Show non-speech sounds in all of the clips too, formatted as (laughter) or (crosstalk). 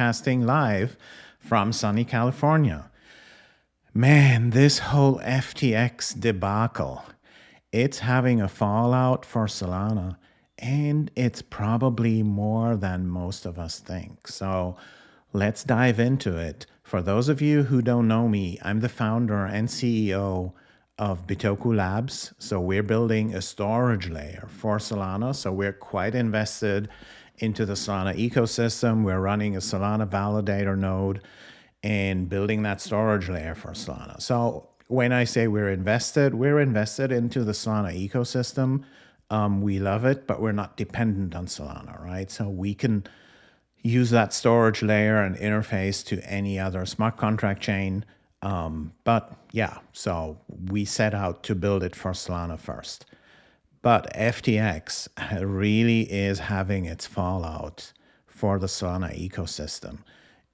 broadcasting live from sunny California. Man, this whole FTX debacle, it's having a fallout for Solana, and it's probably more than most of us think. So let's dive into it. For those of you who don't know me, I'm the founder and CEO of Bitoku Labs. So we're building a storage layer for Solana. So we're quite invested into the Solana ecosystem. We're running a Solana validator node and building that storage layer for Solana. So when I say we're invested, we're invested into the Solana ecosystem. Um, we love it, but we're not dependent on Solana, right? So we can use that storage layer and interface to any other smart contract chain um, but yeah, so we set out to build it for Solana first. But FTX really is having its fallout for the Solana ecosystem.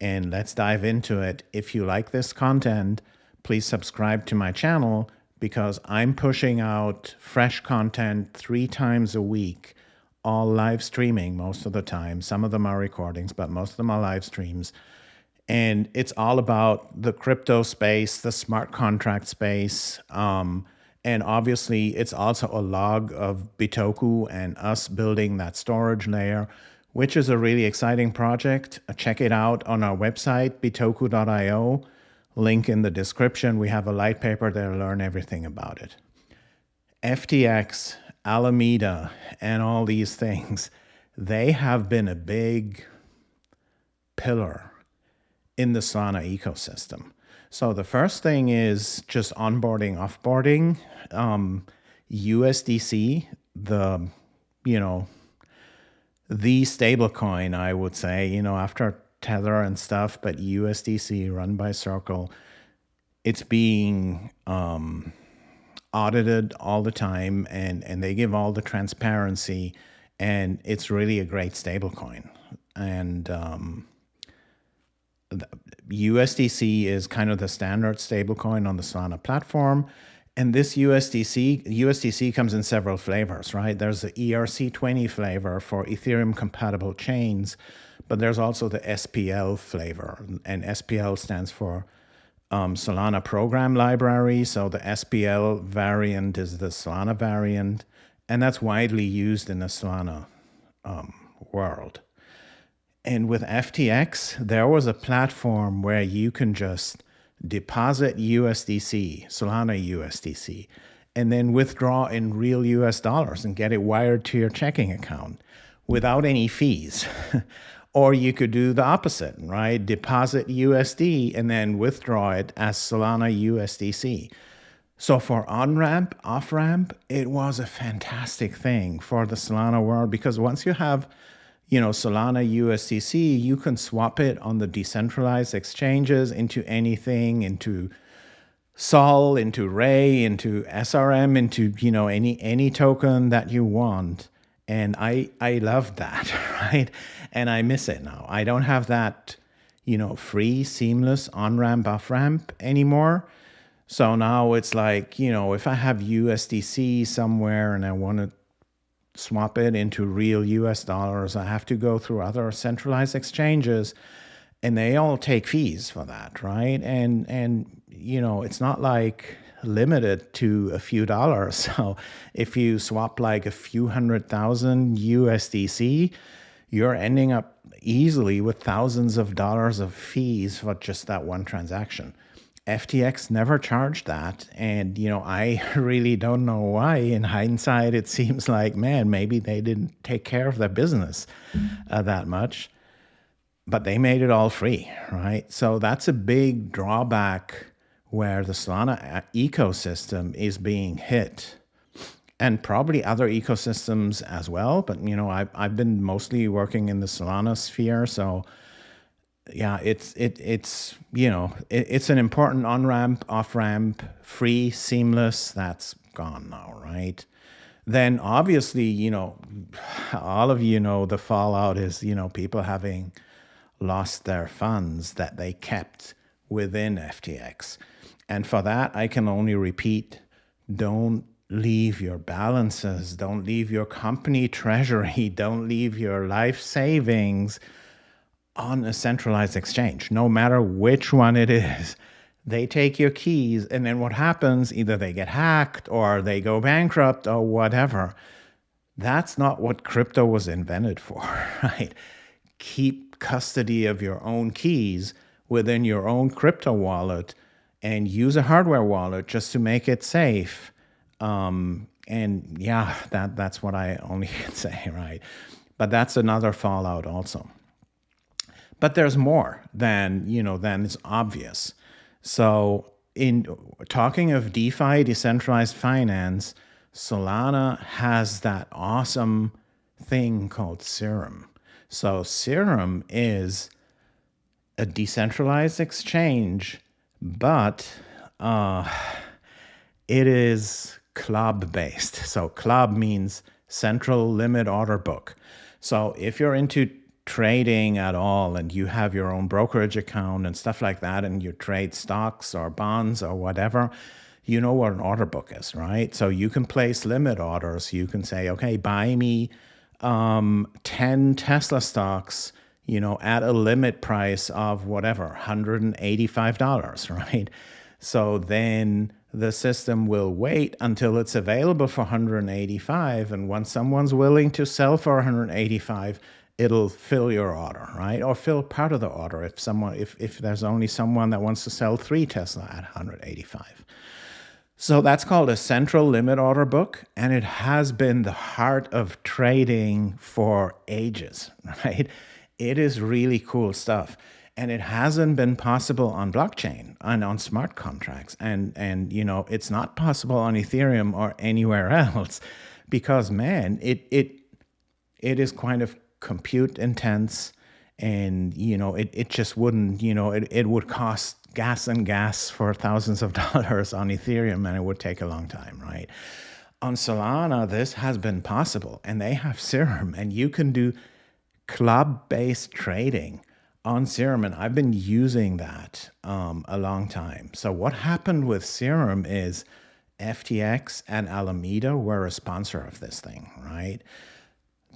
And let's dive into it. If you like this content, please subscribe to my channel because I'm pushing out fresh content three times a week, all live streaming most of the time. Some of them are recordings, but most of them are live streams and it's all about the crypto space, the smart contract space. Um, and obviously, it's also a log of Bitoku and us building that storage layer, which is a really exciting project. Check it out on our website, bitoku.io. Link in the description. We have a light paper there learn everything about it. FTX, Alameda, and all these things, they have been a big pillar in the Solana ecosystem. So the first thing is just onboarding, offboarding. Um, USDC, the, you know, the stablecoin, I would say, you know, after Tether and stuff, but USDC run by Circle, it's being um, audited all the time and, and they give all the transparency and it's really a great stablecoin. And, um, USDC is kind of the standard stablecoin on the Solana platform. And this USDC, USDC comes in several flavors, right? There's the ERC20 flavor for Ethereum compatible chains, but there's also the SPL flavor. And SPL stands for um, Solana Program Library. So the SPL variant is the Solana variant, and that's widely used in the Solana um, world. And with FTX, there was a platform where you can just deposit USDC, Solana USDC, and then withdraw in real US dollars and get it wired to your checking account without any fees. (laughs) or you could do the opposite, right? Deposit USD and then withdraw it as Solana USDC. So for on-ramp, off-ramp, it was a fantastic thing for the Solana world because once you have you know, Solana USDC, you can swap it on the decentralized exchanges into anything, into Sol, into Ray, into SRM, into, you know, any, any token that you want. And I, I love that, (laughs) right? And I miss it now. I don't have that, you know, free, seamless on-ramp, off-ramp anymore. So now it's like, you know, if I have USDC somewhere and I want to swap it into real US dollars. I have to go through other centralized exchanges and they all take fees for that, right? And and you know, it's not like limited to a few dollars. (laughs) So if you swap like a few hundred thousand USDC, you're ending up easily with thousands of dollars of fees for just that one transaction. FTX never charged that. And, you know, I (laughs) really don't know why. In hindsight, it seems (laughs) like, man, maybe they didn't take care of their business uh, that much. But they made it all free, right? So that's a big drawback where the Solana uh, ecosystem is being hit and probably other ecosystems as well. But, you know, I've, I've been mostly working in the Solana sphere. So yeah, it's it it's you know it, it's an important on ramp, off ramp, free, seamless. That's gone now, right? Then obviously, you know, all of you know the fallout is you know people having lost their funds that they kept within FTX, and for that I can only repeat: don't leave your balances, don't leave your company (laughs) treasury, don't leave your life savings on a centralized exchange, no matter which one it is. (laughs) They take your keys, and then what happens? Either they get hacked or they go bankrupt or whatever. That's not what crypto was invented for, (laughs) right? Keep custody of your own keys within your own crypto wallet and use a hardware wallet just to make it safe. Um, and yeah, that that's what I only (laughs) can say, right? But that's another fallout also. But there's more than, you know, than is obvious. So in talking of DeFi, decentralized finance, Solana has that awesome thing called Serum. So Serum is a decentralized exchange, but uh, it is CLOB based. So CLOB means central limit order book. So if you're into trading at all and you have your own brokerage account and stuff like that and you trade stocks or bonds or whatever, you know what an order book is, right? So you can place limit orders. You can say, okay, buy me um, 10 Tesla stocks, you know, at a limit price of whatever, $185, (laughs) right? So then the system will wait until it's available for 185 and once someone's willing to sell for 185 it'll fill your order right? Or fill part of the order if someone if, if there's only someone that wants to sell three tesla at 185 so that's called a central limit order book and it has been the heart of trading for ages (laughs) right? It is really cool stuff and it hasn't been possible on blockchain and on smart contracts and and you know it's not possible on ethereum or anywhere (laughs) else because man it it it is kind of compute intense and you know it, it just wouldn't you know it, it would cost gas and gas for thousands of (laughs) dollars on ethereum and it would take a long time right on solana this has been possible and they have serum and you can do CLOB based trading on Serum, and I've been using that um, a long time. So what happened with Serum is FTX and Alameda were a sponsor of this thing, right?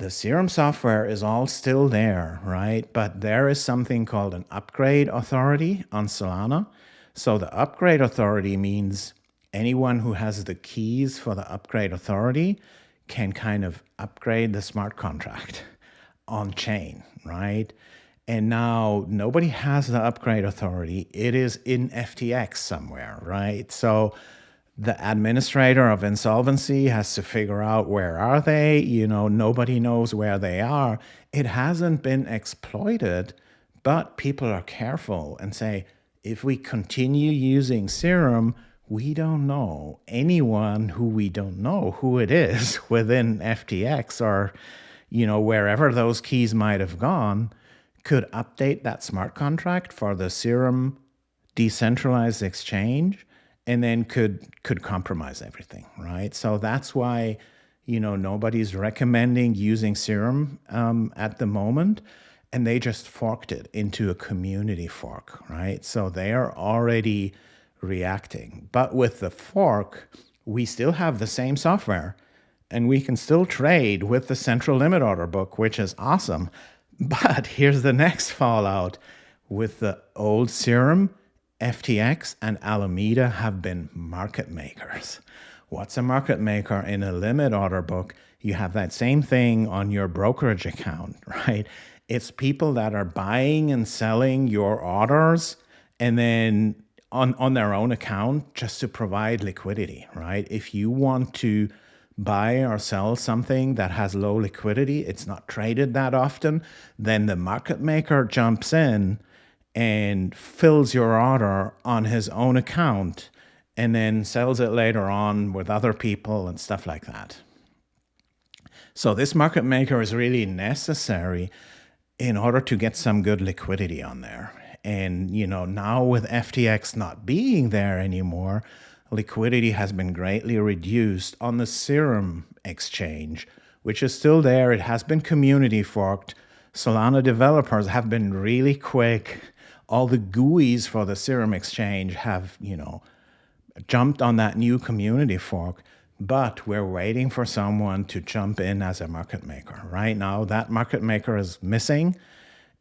The Serum software is all still there, right? But there is something called an upgrade authority on Solana. So the upgrade authority means anyone who has the keys for the upgrade authority can kind of upgrade the smart contract (laughs) on chain, right? And now nobody has the upgrade authority. It is in FTX somewhere, right? So the administrator of insolvency has to figure out where are they you know nobody knows where they are. It hasn't been exploited but people are careful and say if we continue using serum we don't know anyone who we don't know who it is (laughs) within ftx or you know wherever those keys might have gone could update that smart contract for the Serum decentralized exchange and then could could compromise everything, right? So that's why you know nobody's recommending using Serum um, at the moment, and they just forked it into a community fork, right? So they are already reacting, but with the fork, we still have the same software, and we can still trade with the central limit order book, which is awesome. (laughs) But here's the next fallout. With the old serum, FTX and Alameda have been market makers. What's a market maker in a limit order book? You have that same thing on your brokerage account, (laughs) right? It's people that are buying and selling your orders and then on, on their own account just to provide liquidity, right? If you want to buy or sell something that has low liquidity, it's not traded that often, then the market maker jumps in and fills your order on his own account and then sells it later on with other people and stuff like that. So this market maker is really necessary in order to get some good liquidity on there. And you know, now with FTX not being there anymore, liquidity has been greatly reduced on the Serum exchange, which is still there. It has been community forked. Solana developers have been really quick. All the GUIs for the Serum exchange have, you know, jumped on that new community fork, but we're waiting for someone to jump in as a market maker. Right now, that market maker is missing.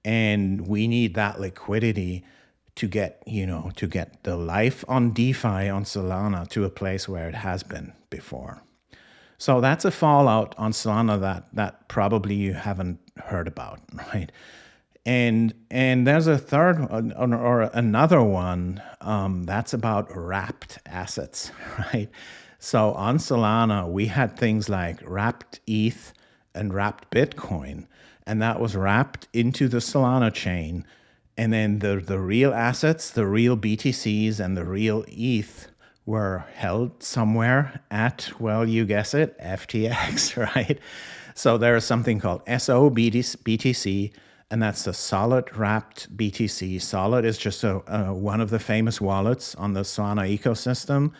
and we need that liquidity to get you know to get the life on DeFi on Solana to a place where it has been before. So that's a fallout on Solana that that probably you haven't heard about, (laughs) right? And and there's a third one, or another one um, that's about wrapped assets, (laughs) right? So on Solana, we had things like wrapped ETH and wrapped Bitcoin, and that was wrapped into the Solana chain. And then the, the real assets, the real BTCs and the real ETH were held somewhere at, well, you guess it, FTX, (laughs) right? So there is something called SOBTC, and that's the Sollet wrapped BTC. Sollet is just a, a, one of the famous wallets on the Solana ecosystem.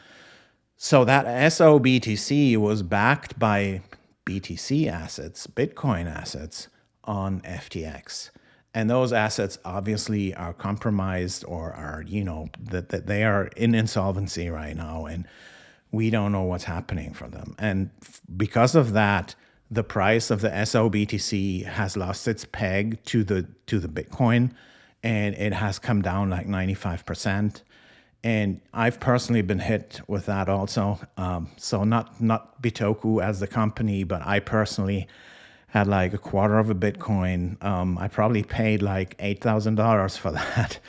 So that SOBTC was backed by BTC assets, Bitcoin assets on FTX. And those assets obviously are compromised or are, you know, that, that they are in insolvency right now. And we don't know what's happening for them. And because of that, the price of the SOBTC has lost its peg to the to the Bitcoin and it has come down like 95% and I've personally been hit with that also. Um, so not not Bitoku as the company, but I personally had like a quarter of a Bitcoin. Um, I probably paid like eight thousand dollars for (laughs) that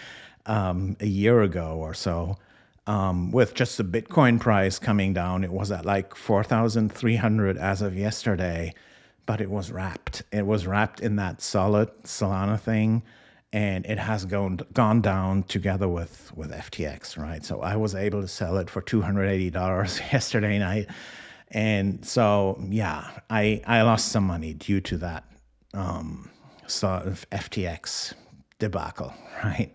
um, a year ago or so. Um, with just the Bitcoin price coming down, it was at like four thousand three hundred as of yesterday, but it was wrapped. It was wrapped in that Sollet Solana thing and it has gone gone down together with with FTX, right? So I was able to sell it for two hundred eighty dollars (laughs) yesterday night, and so yeah, I I lost some money due to that um, sort of FTX debacle, (laughs) right?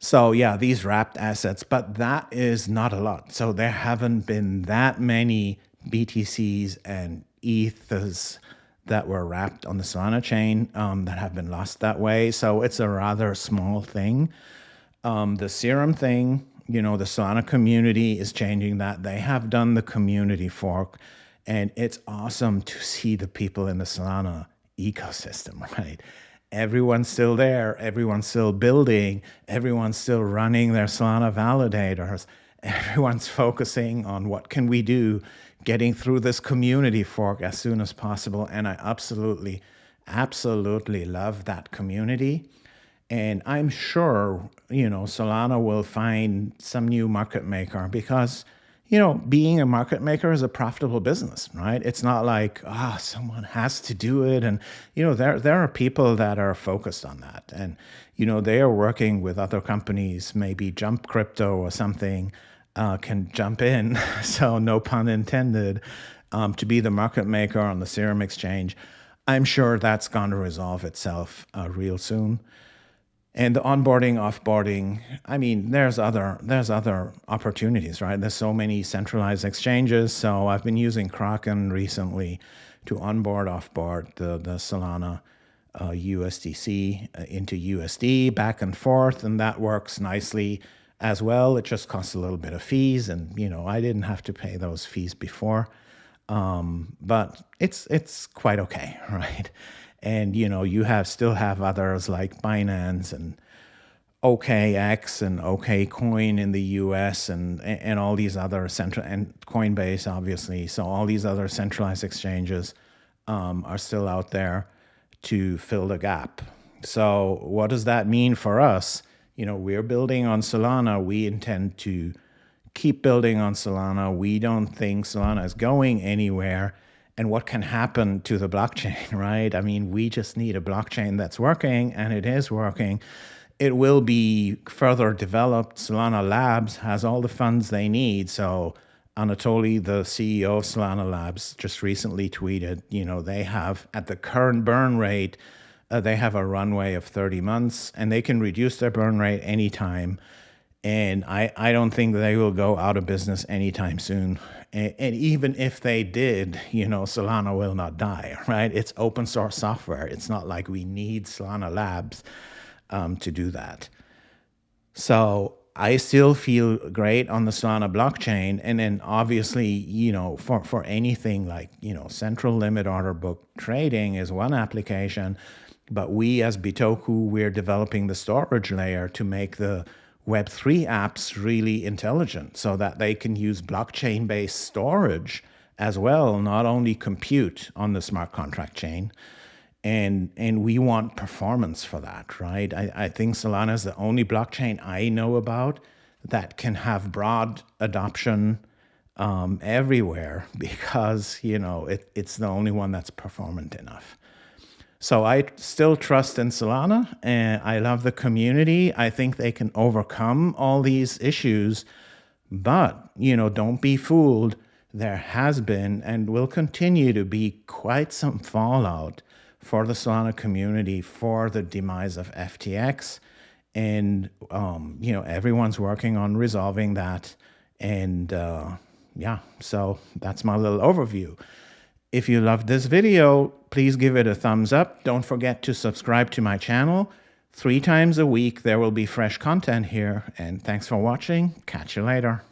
So yeah, these wrapped assets, but that is not a lot. So there haven't been that many BTCs and ETHs that were wrapped on the Solana chain um, that have been lost that way. So it's a rather small thing. Um, the Serum thing, you know, the Solana community is changing that. They have done the community fork, and it's awesome to see the people in the Solana ecosystem, (laughs) right? Everyone's still there, everyone's still building, everyone's still running their Solana validators, everyone's (laughs) focusing on what can we do getting through this community fork as soon as possible. And I absolutely, absolutely love that community. And I'm sure, you know, Solana will find some new market maker because, you know, being a market maker is a profitable business, right? It's not like, ah, oh, someone has to do it. And, you know, there, there are people that are focused on that. And, you know, they are working with other companies, maybe Jump Crypto or something, uh, can jump in, (laughs) so no pun intended, um, to be the market maker on the Serum Exchange. I'm sure that's going to resolve itself uh, real soon. And the onboarding, offboarding, I mean, there's other there's other opportunities, right? There's so many centralized exchanges. So I've been using Kraken recently to onboard, offboard the the Solana uh, USDC uh, into USD back and forth, and that works nicely as well. It just costs a little bit of fees, and you know I didn't have to pay those fees before, um, but it's it's quite okay, (laughs) right? And you know you have still have others like Binance and OKX and OKCoin in the U.S. and and all these other central and Coinbase obviously. So all these other centralized exchanges um, are still out there to fill the gap. So what does that mean for us? you know, we're building on Solana. We intend to keep building on Solana. We don't think Solana is going anywhere. And what can happen to the blockchain, (laughs) right? I mean, we just need a blockchain that's working, and it is working. It will be further developed. Solana Labs has all the funds they need. So Anatoly, the CEO of Solana Labs, just recently tweeted, you know, they have at the current burn rate, uh, they have a runway of 30 months and they can reduce their burn rate anytime. And I, I don't think they will go out of business anytime soon. And, and even if they did, you know, Solana will not die, (laughs) right? It's open source software. It's not like we need Solana Labs um, to do that. So I still feel great on the Solana blockchain. And then obviously, you know, for, for anything like, you know, central limit order book trading is one application But we as Bitoku, we're developing the storage layer to make the Web3 apps really intelligent so that they can use blockchain based storage as well, not only compute on the smart contract chain. And, and we want performance for that, right? I, I think Solana is the only blockchain I know about that can have broad adoption um, everywhere (laughs) because, you know, it, it's the only one that's performant enough. So I still trust in Solana and I love the community. I think they can overcome all these issues, but, you know, don't be fooled. There has been and will continue to be quite some fallout for the Solana community for the demise of FTX. And, um, you know, everyone's working on resolving that. And, uh, yeah, so that's my little overview. If you loved this video, please give it a thumbs up. Don't forget to subscribe to my channel. Three times a week, there will be fresh content here. And thanks for watching. Catch you later.